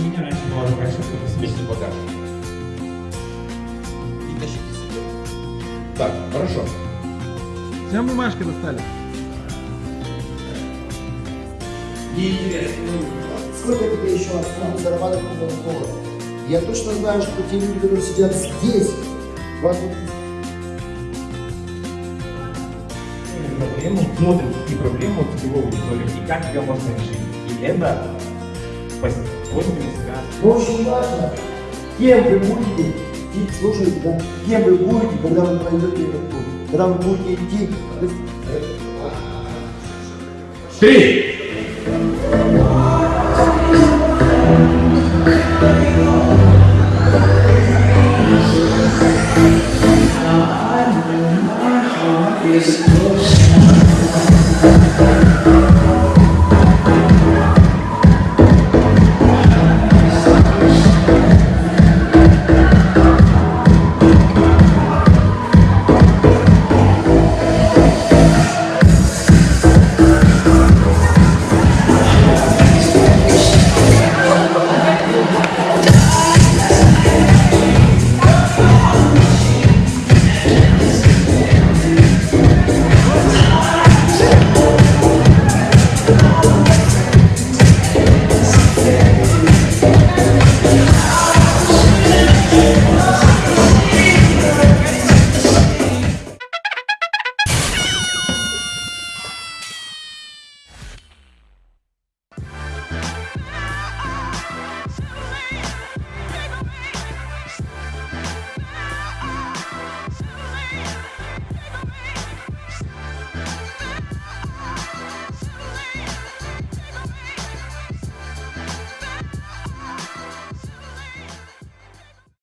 У меня раньше была такая штука, это смеситель багажа. И тащите себе. Так, хорошо. Всем бумажки достали? Мне интересно. Сколько тебе еще осталось зарабатывать миллион долларов? Я точно знаю, что те люди, которые сидят здесь, вас вот проблему, смотрим, какие проблемы у целевой аудитории и как ее можно решить. И это способами связано. Но очень важно, кем вы будете, идти, слушайте, да, кем вы будете, когда вы пройдете этот путь. Когда вы будете идти, есть, Три! is close.